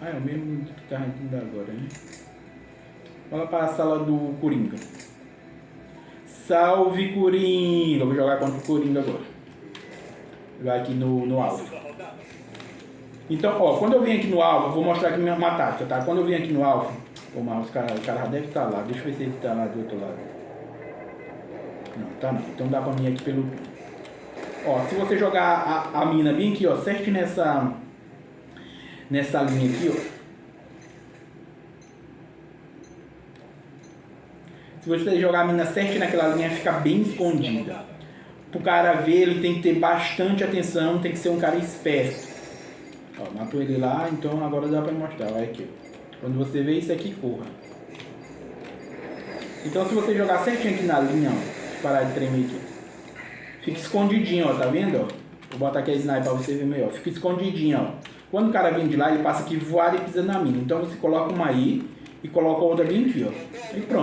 Ah, é o mesmo que tá indo agora, né? Vamos para a sala do Coringa. Salve Coringa! Vou jogar contra o Coringa agora. Jogar aqui no, no alvo. Então, ó, quando eu vim aqui no alvo, vou mostrar aqui minha, uma tática, tá? Quando eu vim aqui no alvo, o mouse, cara, o cara deve estar tá lá. Deixa eu ver se ele está lá do outro lado. Não, tá não. Então dá pra mim aqui pelo... Ó, se você jogar a, a mina bem aqui, ó, certo nessa... Nessa linha aqui, ó. Se você jogar a mina certo naquela linha, fica bem escondida. Pro cara ver, ele tem que ter bastante atenção, tem que ser um cara esperto. Ó, matou ele lá, então agora dá pra mostrar. Olha aqui. Quando você vê isso aqui, corra. Então se você jogar certinho aqui na linha, ó, parar de tremer aqui. Fica escondidinho, ó, tá vendo? Ó? Vou botar aqui a sniper pra você ver melhor. Fica escondidinho, ó. Quando o cara vem de lá, ele passa aqui voado e pisa na mina. Então você coloca uma aí e coloca outra bem aqui, ó. E pronto.